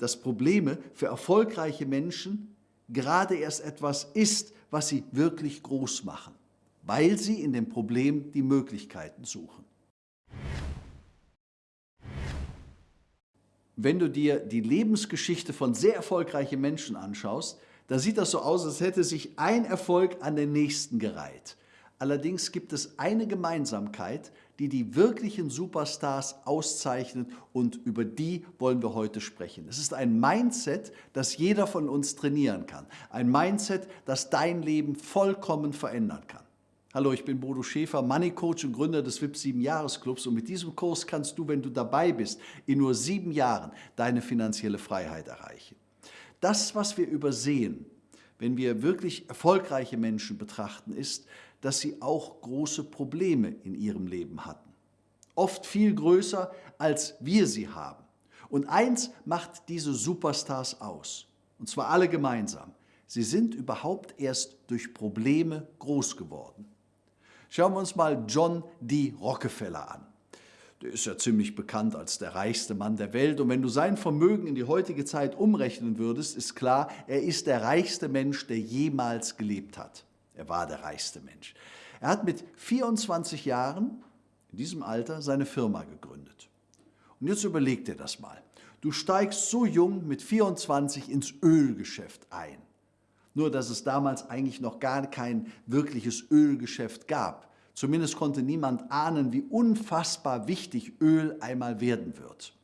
dass Probleme für erfolgreiche Menschen gerade erst etwas ist, was sie wirklich groß machen, weil sie in dem Problem die Möglichkeiten suchen. Wenn du dir die Lebensgeschichte von sehr erfolgreichen Menschen anschaust, da sieht das so aus, als hätte sich ein Erfolg an den nächsten gereiht. Allerdings gibt es eine Gemeinsamkeit, die die wirklichen Superstars auszeichnet und über die wollen wir heute sprechen. Es ist ein Mindset, das jeder von uns trainieren kann. Ein Mindset, das dein Leben vollkommen verändern kann. Hallo, ich bin Bodo Schäfer, Money Coach und Gründer des VIP 7 Jahresclubs und mit diesem Kurs kannst du, wenn du dabei bist, in nur sieben Jahren deine finanzielle Freiheit erreichen. Das, was wir übersehen, wenn wir wirklich erfolgreiche Menschen betrachten, ist, dass sie auch große Probleme in ihrem Leben hatten. Oft viel größer, als wir sie haben. Und eins macht diese Superstars aus, und zwar alle gemeinsam. Sie sind überhaupt erst durch Probleme groß geworden. Schauen wir uns mal John D. Rockefeller an. Der ist ja ziemlich bekannt als der reichste Mann der Welt. Und wenn du sein Vermögen in die heutige Zeit umrechnen würdest, ist klar, er ist der reichste Mensch, der jemals gelebt hat. Er war der reichste Mensch. Er hat mit 24 Jahren, in diesem Alter, seine Firma gegründet. Und jetzt überleg dir das mal. Du steigst so jung mit 24 ins Ölgeschäft ein. Nur, dass es damals eigentlich noch gar kein wirkliches Ölgeschäft gab. Zumindest konnte niemand ahnen, wie unfassbar wichtig Öl einmal werden wird.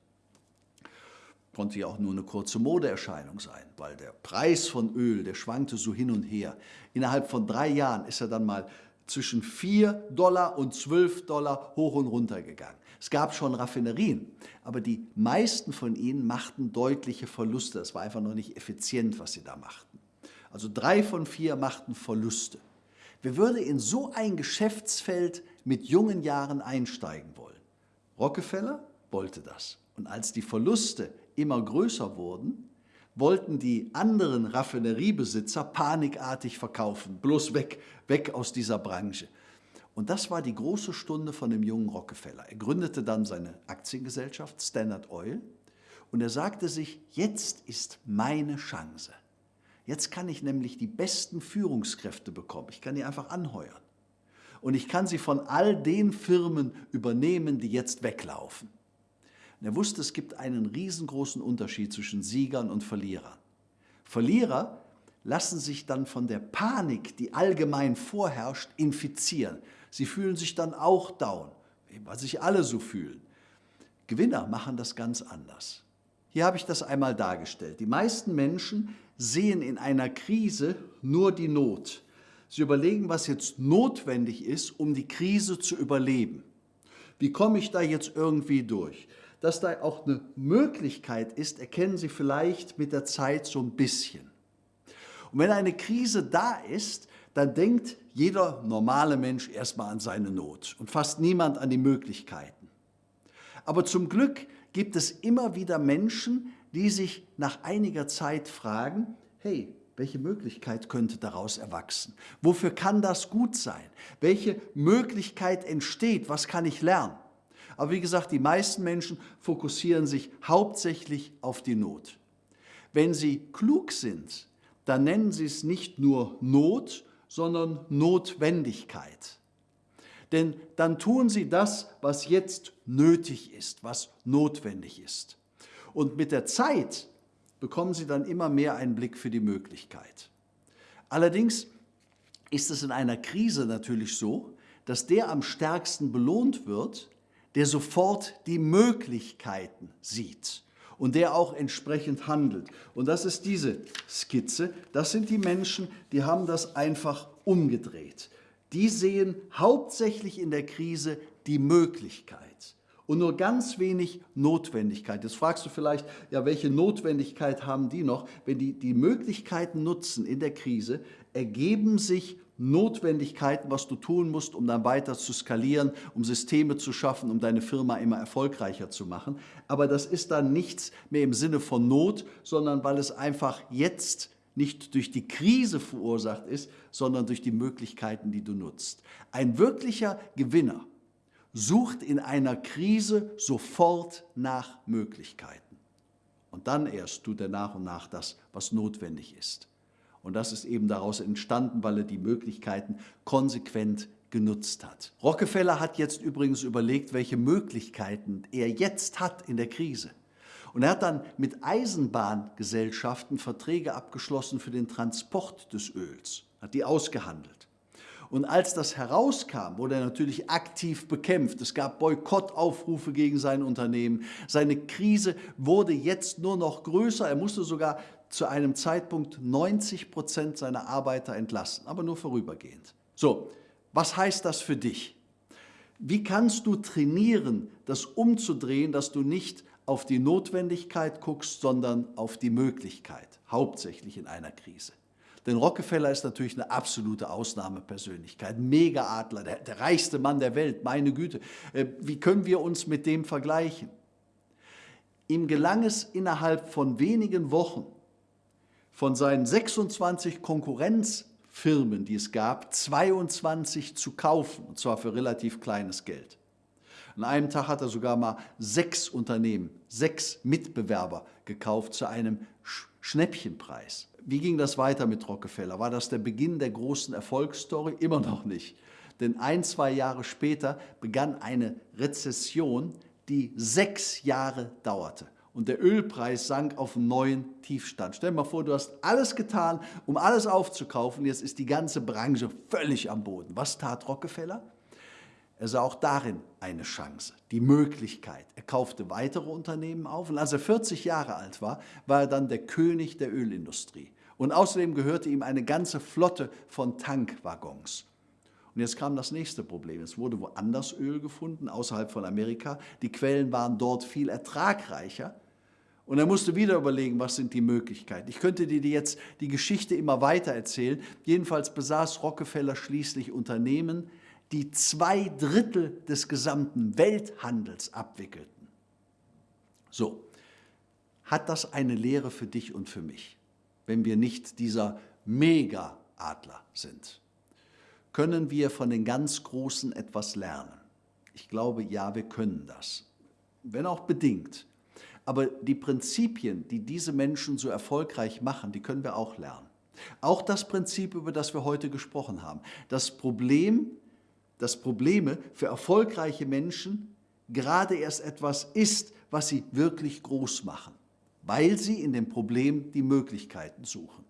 Konnte ja auch nur eine kurze Modeerscheinung sein, weil der Preis von Öl, der schwankte so hin und her. Innerhalb von drei Jahren ist er dann mal zwischen 4 Dollar und 12 Dollar hoch und runter gegangen. Es gab schon Raffinerien, aber die meisten von ihnen machten deutliche Verluste. Es war einfach noch nicht effizient, was sie da machten. Also drei von vier machten Verluste. Wer würde in so ein Geschäftsfeld mit jungen Jahren einsteigen wollen? Rockefeller wollte das. Und als die Verluste immer größer wurden, wollten die anderen Raffineriebesitzer panikartig verkaufen. Bloß weg, weg aus dieser Branche. Und das war die große Stunde von dem jungen Rockefeller. Er gründete dann seine Aktiengesellschaft Standard Oil und er sagte sich, jetzt ist meine Chance. Jetzt kann ich nämlich die besten Führungskräfte bekommen. Ich kann die einfach anheuern. Und ich kann sie von all den Firmen übernehmen, die jetzt weglaufen. Und er wusste, es gibt einen riesengroßen Unterschied zwischen Siegern und Verlierern. Verlierer lassen sich dann von der Panik, die allgemein vorherrscht, infizieren. Sie fühlen sich dann auch down, weil sich alle so fühlen. Gewinner machen das ganz anders. Hier habe ich das einmal dargestellt. Die meisten Menschen sehen in einer Krise nur die Not. Sie überlegen, was jetzt notwendig ist, um die Krise zu überleben. Wie komme ich da jetzt irgendwie durch? Dass da auch eine Möglichkeit ist, erkennen Sie vielleicht mit der Zeit so ein bisschen. Und wenn eine Krise da ist, dann denkt jeder normale Mensch erstmal an seine Not und fast niemand an die Möglichkeiten. Aber zum Glück gibt es immer wieder Menschen, die sich nach einiger Zeit fragen, hey, welche Möglichkeit könnte daraus erwachsen? Wofür kann das gut sein? Welche Möglichkeit entsteht? Was kann ich lernen? Aber wie gesagt, die meisten Menschen fokussieren sich hauptsächlich auf die Not. Wenn sie klug sind, dann nennen sie es nicht nur Not, sondern Notwendigkeit. Denn dann tun sie das, was jetzt nötig ist, was notwendig ist. Und mit der Zeit bekommen sie dann immer mehr einen Blick für die Möglichkeit. Allerdings ist es in einer Krise natürlich so, dass der am stärksten belohnt wird, der sofort die Möglichkeiten sieht und der auch entsprechend handelt. Und das ist diese Skizze. Das sind die Menschen, die haben das einfach umgedreht. Die sehen hauptsächlich in der Krise die Möglichkeit und nur ganz wenig Notwendigkeit. Jetzt fragst du vielleicht, ja, welche Notwendigkeit haben die noch? Wenn die die Möglichkeiten nutzen in der Krise, ergeben sich Notwendigkeiten, was du tun musst, um dann weiter zu skalieren, um Systeme zu schaffen, um deine Firma immer erfolgreicher zu machen. Aber das ist dann nichts mehr im Sinne von Not, sondern weil es einfach jetzt nicht durch die Krise verursacht ist, sondern durch die Möglichkeiten, die du nutzt. Ein wirklicher Gewinner sucht in einer Krise sofort nach Möglichkeiten. Und dann erst tut er nach und nach das, was notwendig ist. Und das ist eben daraus entstanden, weil er die Möglichkeiten konsequent genutzt hat. Rockefeller hat jetzt übrigens überlegt, welche Möglichkeiten er jetzt hat in der Krise. Und er hat dann mit Eisenbahngesellschaften Verträge abgeschlossen für den Transport des Öls, hat die ausgehandelt. Und als das herauskam, wurde er natürlich aktiv bekämpft. Es gab Boykottaufrufe gegen sein Unternehmen. Seine Krise wurde jetzt nur noch größer. Er musste sogar zu einem Zeitpunkt 90 Prozent seiner Arbeiter entlassen, aber nur vorübergehend. So, was heißt das für dich? Wie kannst du trainieren, das umzudrehen, dass du nicht auf die Notwendigkeit guckst, sondern auf die Möglichkeit, hauptsächlich in einer Krise? Denn Rockefeller ist natürlich eine absolute Ausnahmepersönlichkeit, Mega-Adler, der, der, reichste Mann der Welt, meine Güte. Äh, wie können wir uns mit dem vergleichen? Ihm gelang es innerhalb von wenigen Wochen von seinen 26 Konkurrenzfirmen, die es gab, 22 zu kaufen, und zwar für relativ kleines Geld. An einem Tag hat er sogar mal sechs Unternehmen, sechs Mitbewerber gekauft zu einem Schnäppchenpreis. Wie ging das weiter mit Rockefeller? War das der Beginn der großen Erfolgsstory? Immer noch nicht. Denn ein, zwei Jahre später begann eine Rezession, die sechs Jahre dauerte und der Ölpreis sank auf einen neuen Tiefstand. Stell dir mal vor, du hast alles getan, um alles aufzukaufen, jetzt ist die ganze Branche völlig am Boden. Was tat Rockefeller? Er sah auch darin eine Chance, die Möglichkeit. Er kaufte weitere Unternehmen auf und als er 40 Jahre alt war, war er dann der König der Ölindustrie. Und außerdem gehörte ihm eine ganze Flotte von Tankwaggons. Und jetzt kam das nächste Problem. Es wurde woanders Öl gefunden, außerhalb von Amerika. Die Quellen waren dort viel ertragreicher. Und er musste wieder überlegen, was sind die Möglichkeiten. Ich könnte dir jetzt die Geschichte immer weiter erzählen. Jedenfalls besaß Rockefeller schließlich Unternehmen, die zwei Drittel des gesamten Welthandels abwickelten. So, hat das eine Lehre für dich und für mich, wenn wir nicht dieser Mega-Adler sind? Können wir von den ganz Großen etwas lernen? Ich glaube, ja, wir können das, wenn auch bedingt. Aber die Prinzipien, die diese Menschen so erfolgreich machen, die können wir auch lernen. Auch das Prinzip, über das wir heute gesprochen haben. Das Problem, dass Probleme für erfolgreiche Menschen gerade erst etwas ist, was sie wirklich groß machen, weil sie in dem Problem die Möglichkeiten suchen.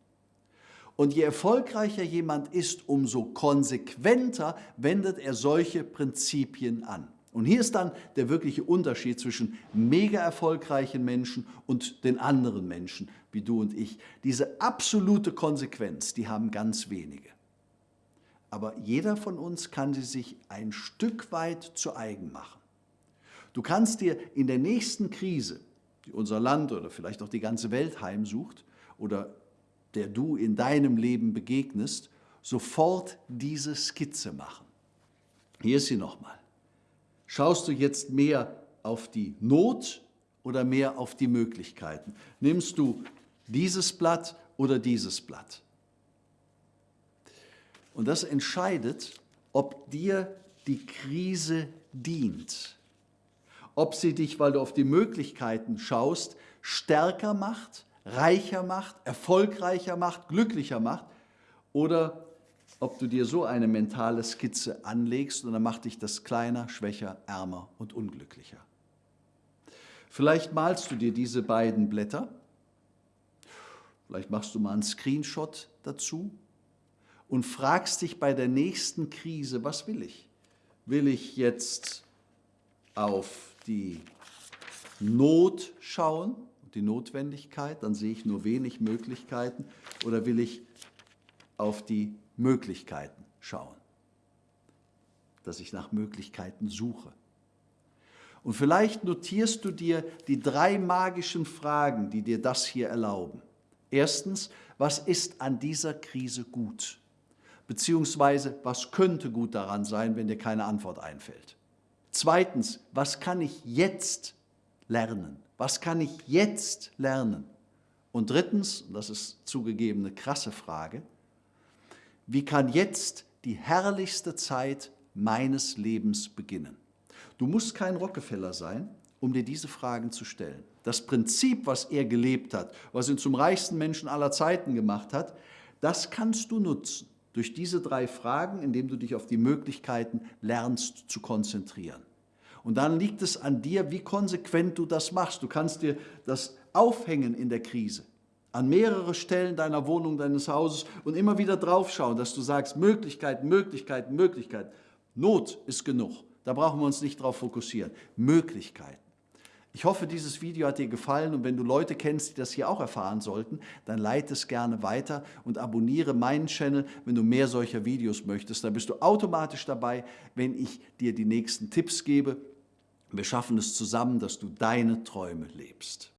Und je erfolgreicher jemand ist, umso konsequenter wendet er solche Prinzipien an. Und hier ist dann der wirkliche Unterschied zwischen mega erfolgreichen Menschen und den anderen Menschen, wie du und ich. Diese absolute Konsequenz, die haben ganz wenige. Aber jeder von uns kann sie sich ein Stück weit zu eigen machen. Du kannst dir in der nächsten Krise, die unser Land oder vielleicht auch die ganze Welt heimsucht oder der du in deinem Leben begegnest, sofort diese Skizze machen. Hier ist sie nochmal. Schaust du jetzt mehr auf die Not oder mehr auf die Möglichkeiten? Nimmst du dieses Blatt oder dieses Blatt? Und das entscheidet, ob dir die Krise dient. Ob sie dich, weil du auf die Möglichkeiten schaust, stärker macht, reicher macht, erfolgreicher macht, glücklicher macht oder ob du dir so eine mentale Skizze anlegst und dann macht dich das kleiner, schwächer, ärmer und unglücklicher. Vielleicht malst du dir diese beiden Blätter, vielleicht machst du mal einen Screenshot dazu und fragst dich bei der nächsten Krise, was will ich? Will ich jetzt auf die Not schauen, die Notwendigkeit, dann sehe ich nur wenig Möglichkeiten, oder will ich auf die Möglichkeiten schauen, dass ich nach Möglichkeiten suche. Und vielleicht notierst du dir die drei magischen Fragen, die dir das hier erlauben. Erstens, was ist an dieser Krise gut? Beziehungsweise, was könnte gut daran sein, wenn dir keine Antwort einfällt? Zweitens, was kann ich jetzt lernen? Was kann ich jetzt lernen? Und drittens, und das ist zugegeben eine krasse Frage, wie kann jetzt die herrlichste Zeit meines Lebens beginnen? Du musst kein Rockefeller sein, um dir diese Fragen zu stellen. das Prinzip, was er gelebt hat, was ihn zum reichsten Menschen aller Zeiten gemacht hat, das kannst du nutzen durch diese drei Fragen, indem du dich auf die Möglichkeiten lernst zu konzentrieren. Und dann liegt es an dir, wie konsequent du das machst. Du kannst dir das aufhängen in der Krise an mehrere Stellen deiner Wohnung, deines Hauses und immer wieder draufschauen, dass du sagst, Möglichkeiten, Möglichkeiten, Möglichkeiten. Not ist genug. Da brauchen wir uns nicht drauf fokussieren. Möglichkeiten. Ich hoffe, dieses Video hat dir gefallen und wenn du Leute kennst, die das hier auch erfahren sollten, dann leite es gerne weiter und abonniere meinen Channel, wenn du mehr solcher Videos möchtest. Dann bist du automatisch dabei, wenn ich dir die nächsten Tipps gebe. Wir schaffen es zusammen, dass du deine Träume lebst.